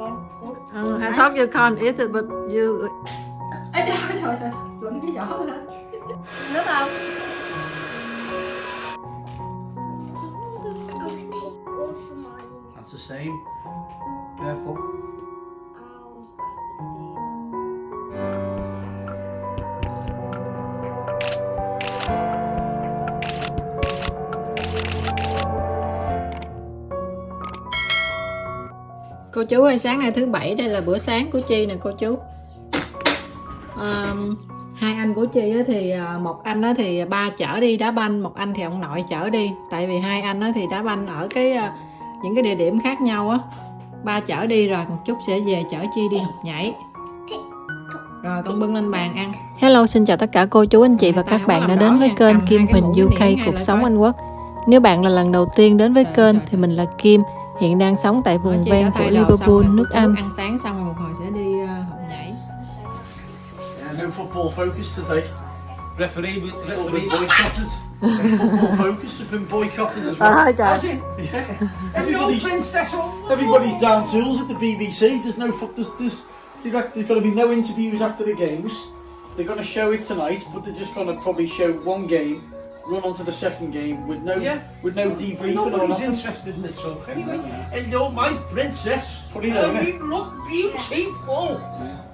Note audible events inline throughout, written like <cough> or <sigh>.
con Út. Uh, I thought you can't eat it, but you. Ê trời trời trời Luận cái giỏ lên Nước không? That's the same. Careful. Cô chú ơi, sáng nay thứ bảy đây là bữa sáng của Chi nè cô chú. Um, hai anh của Chi thì à, một anh thì ba chở đi đá banh, một anh thì ông nội chở đi. Tại vì hai anh thì đá banh ở cái à, những cái địa điểm khác nhau á. Ba chở đi rồi một chút sẽ về chở Chi đi học nhảy. Rồi con bưng lên bàn ăn. Hello, xin chào tất cả cô chú anh chị và các bạn đã đến với kênh Kim Huỳnh UK Cuộc Sống Anh Quốc. Nếu bạn là lần đầu tiên đến với kênh thì mình là Kim, hiện đang sống tại vùng ven của Liverpool, nước Anh. Ăn sáng xong rồi một hồi sẽ đi uh, học nhảy. No football focus today. Referee, referee. boycotted. football focus has been boycotted as well. <laughs> Trời. Yeah. Everybody's, everybody's down tools at the BBC. There's no foot. There's, there's, there's going to be no interviews after the games. They're going to show it tonight, but they're just going to probably show one game, run on to the second game with no Yeah. with no debriefing or Nobody's nothing. interested in it, so anyway. Hello, my princess. Funny though, How innit? you look beautiful.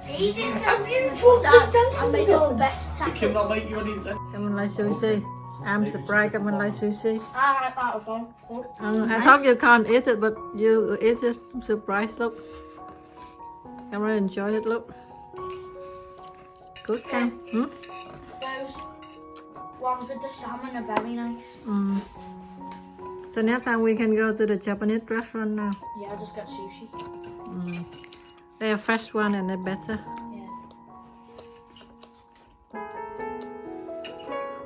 He's interested. Have you told Dad, the I dancing made the best Did tackle. Kim not make you any? Come on, like sushi. I'm surprised. Come on, like sushi. I like that with con Út. Um, I thought you can't eat it, but you eat it. I'm surprised. Look. Come on, enjoy it. Look. Good, Cam. Hmm? Those ones with the salmon are very nice. Mm. So next time we can go to the Japanese restaurant now. Yeah, I'll just get sushi. Mm. They are fresh one and they're better. Yeah.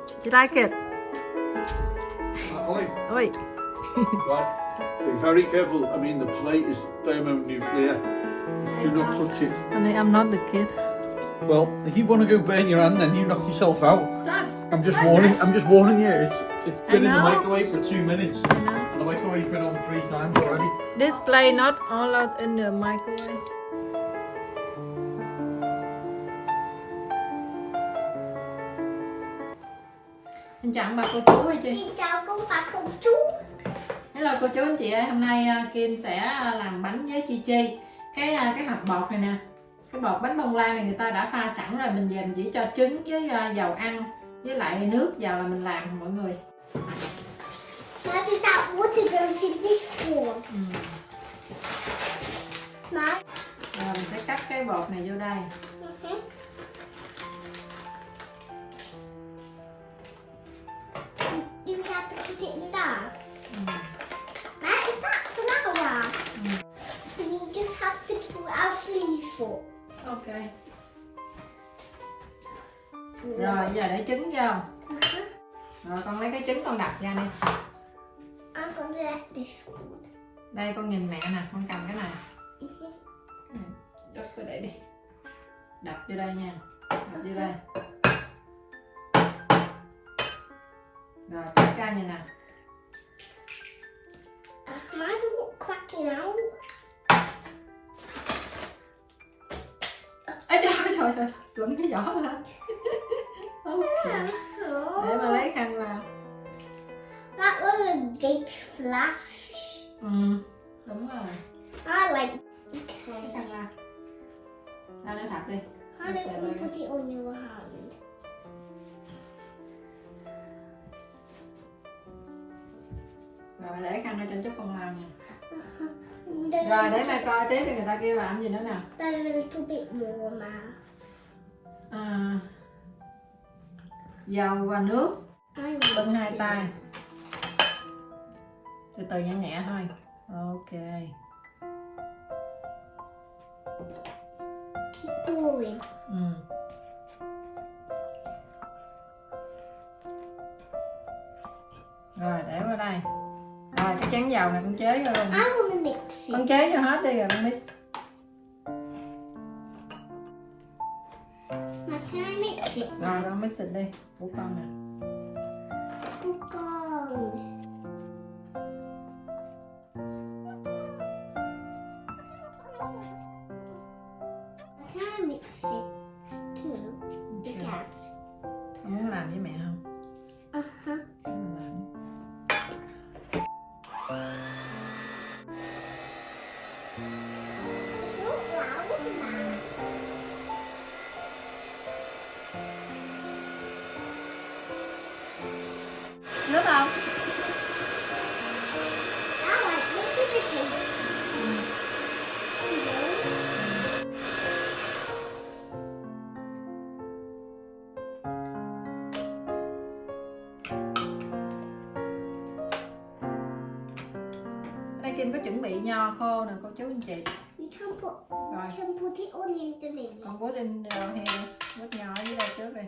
Do you like it? Oi. Oi. <laughs> Right. Be very careful. I mean, the plate is thermonuclear. Do not touch it. Honey, I'm not the kid. Well, if you want to go burn your hand, then you knock yourself out. I'm just warning. I'm just warning you. It's it's I been in the know. microwave for two minutes. I know. The microwave's been on three times already. This play not all out in the microwave. Xin chào bà cô chú hay chị. Xin chào cô bà cô chú. Hello cô chú anh chị ơi, hôm nay à, Kim sẽ à, làm bánh với Chi Chi. Cái à, cái hộp bột này nè. Cái bột bánh bông lan này người ta đã pha sẵn rồi, mình về mình chỉ cho trứng với dầu ăn với lại nước vào là mình làm mọi người. Why did that water go to this one? Ừ. Mom? Rồi mình sẽ cắt cái bột này vô đây. Ừ. That is that flour. Mm. And you just have to put our sleeve for. Ok. Rồi giờ để trứng vô. Rồi con lấy cái trứng con đập ra đi. Đây con nhìn mẹ nè, con cầm cái này. Cái này, Đập cái để đi. Đập vô đây nha. Đập vô đây. Rồi cắt ra như nè. Cracking out. Ê trời ơi, trời trời, luận cái giỏ lên. Ok. Để mà lấy khăn vào. That was a big flash. Ừ, đúng rồi. I like. Lấy Okay. khăn vào. Ra nó sạch đi. How you like put it on your hand? Rồi mày để khăn ở trên chút con lao nha. <laughs> Rồi để mẹ coi tiếp thì người ta kêu làm gì nữa nè. there's a little bit more now. À, dầu và nước. Bưng hai tay. Từ từ nhẹ nhẹ thôi ok. Ừ. rồi để qua đây. Rồi cái chén dầu này con chế vô luôn. Con chế vô hết đi rồi con mix Now can I mix it? rồi con mix đi khô nè cô chú anh chị Rồi. can put it in the middle. Con in here nho ở dưới đây trước đi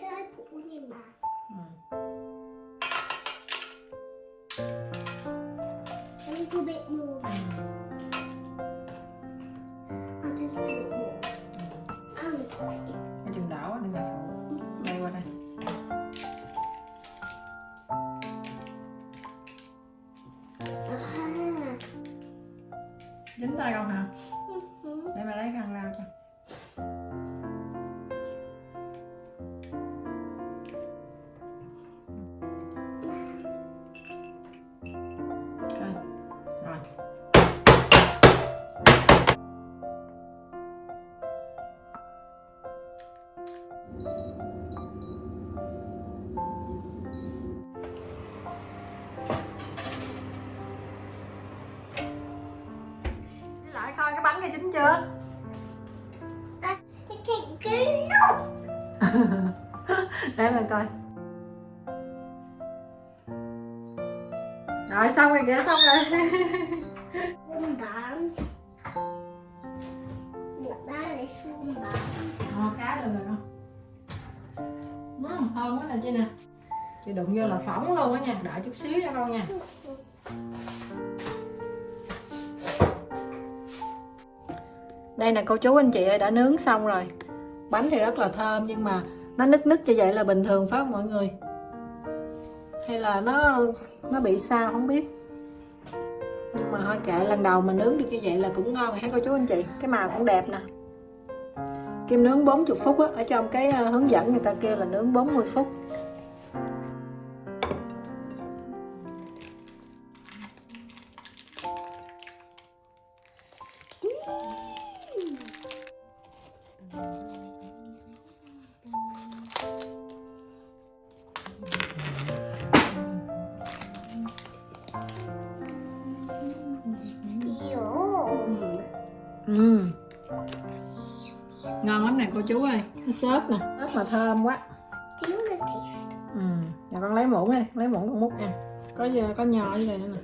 Can I put one in back? ừ. A little bit more. I'll just do it more. Chừng đừng là Dính tay con hả? Mhm. Để mà lấy khăn lau chín chưa? No. <laughs> để mình coi. Rồi xong rồi kìa xong rồi. Một. Ờ, cá được rồi ừ, thơm quá nè chị nè. Chị đụng vô là phỏng luôn á nha đợi chút xíu nha. Con nha đây là cô chú anh chị ơi đã nướng xong rồi. Bánh thì rất là thơm nhưng mà nó nứt nứt như vậy là bình thường phải không mọi người? Hay là nó nó bị sao không biết. Nhưng mà thôi kệ lần đầu mình nướng được như vậy là cũng ngon rồi cô chú anh chị. Cái màu cũng đẹp nè. Kim nướng 40 phút á, ở trong cái ờ, hướng dẫn người ta kêu là nướng 40 phút. Cô chú ơi. Nó xốp nè, xốp mà thơm quá. Ừ. Giờ con lấy muỗng đi, lấy muỗng con múc ăn. Có giờ có nho dưới đây nữa nè.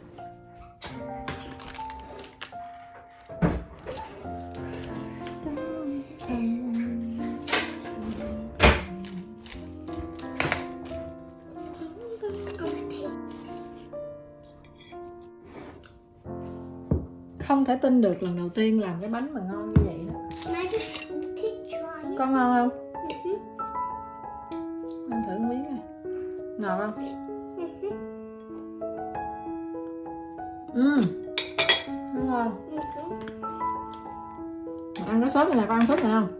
Không thể tin được lần đầu tiên làm cái bánh mà ngon như vậy Con ngon không? Mhm. Ăn thử miếng này. Ngọt không? Ừ. Nó ngon. Mà ăn cái sốt này nè, con ăn sốt này không?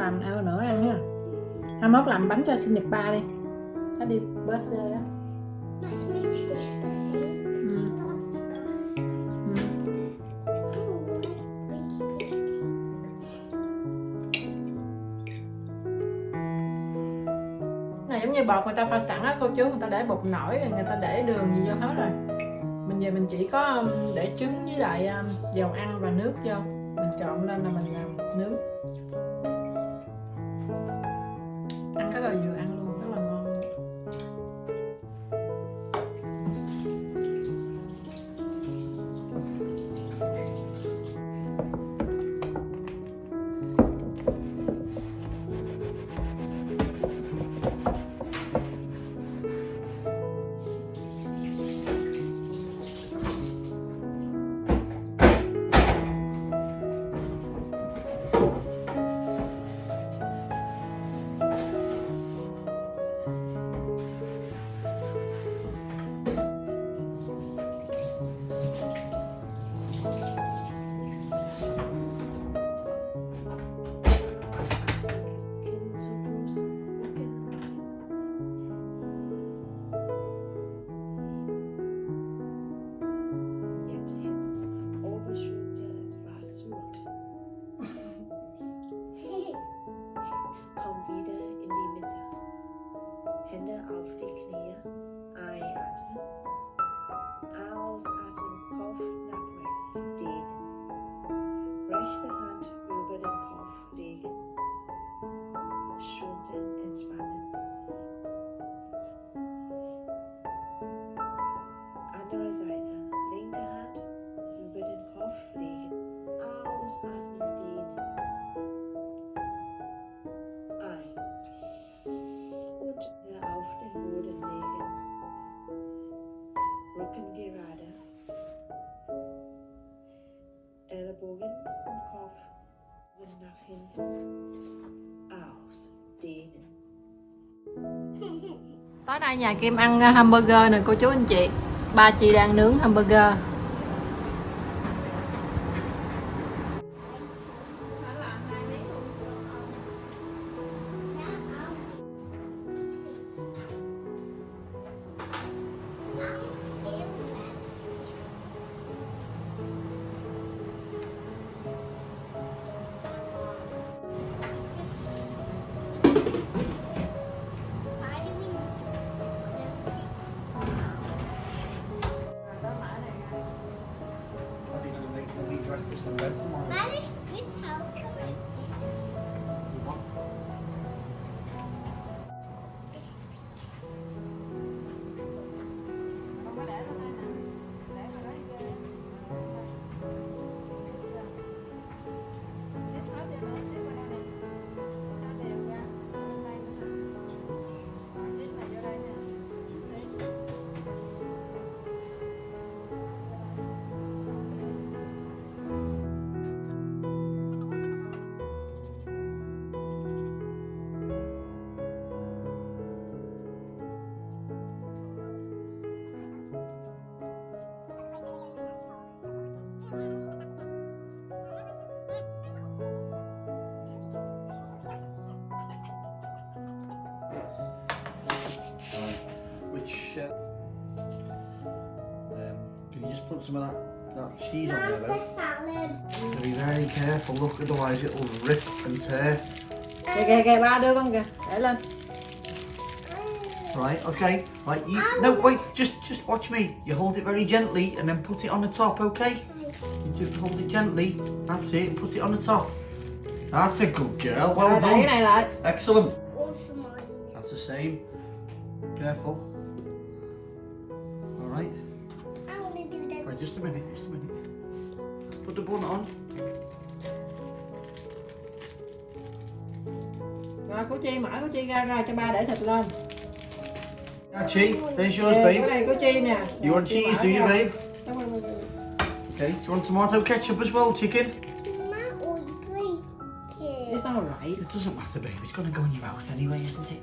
Làm ăn nữa ăn ha. Hai mốt làm bánh cho sinh nhật ba đi. Nó đi birthday á. Ừ. Này, giống như bột người ta pha sẵn á, cô chú người ta để bột nổi rồi người ta để đường gì vô hết rồi mình về mình chỉ có um, để trứng với lại um, dầu ăn và nước vô mình trộn lên là mình làm nước. responsibility. Rücken Tối nay nhà Kim ăn ờ, hamburger nè, cô chú anh chị. Ba chị đang nướng hamburger. Just a bit tomorrow. Which, uh, um, can you just put some of that, that cheese on there Not though? the salad. So be very careful, look, otherwise it'll rip and tear. Kìa kìa kìa ba đưa con kìa Để lên Right, okay. Right, you, no, wait, just just watch me. You hold it very gently and then put it on the top, okay? You just hold it gently. That's it, and put it on the top. That's a good girl, well Rồi đẩy cái done. Excellent. That's the same. Careful. Just a minute, just a minute. Put the bun on. Rồi cô Chi mở cô Chi ra ra cho ba để thịt lên Archie, there's yours, Kìa, cái babe. này cô Chi nè You want cheese, do you, babe? Okay. Do you want tomato ketchup as well, chicken? Mama will break it. It's alright It doesn't matter, babe. It's gonna go in your mouth anyway, isn't it?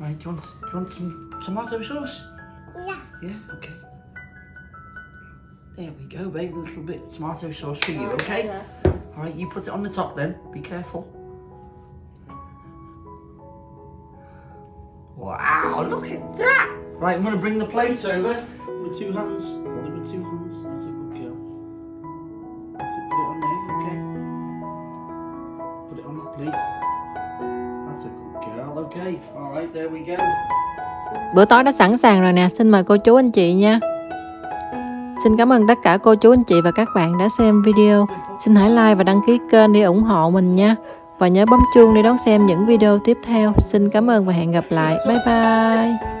Right, do you want, do you want some tomato sauce? Yeah. Yeah, okay. There we go, babe. A little bit tomato sauce for you, Rồi, okay? rồi. Alright, you put it on the top then. Be careful. Wow, look at that! Right, I'm gonna bring the plates over. With two hands. Hold it with two hands. That's a good girl. That's it, put it on there, okay? Put it on that plate. That's a good girl, okay. Alright, there we go. Bữa tối đã sẵn sàng rồi nè, xin mời cô chú anh chị nha. Xin cảm ơn tất cả cô chú, anh chị và các bạn đã xem video. Xin hãy like và đăng ký kênh để ủng hộ mình nha. Và nhớ bấm chuông để đón xem những video tiếp theo. Xin cảm ơn và hẹn gặp lại. Bye bye.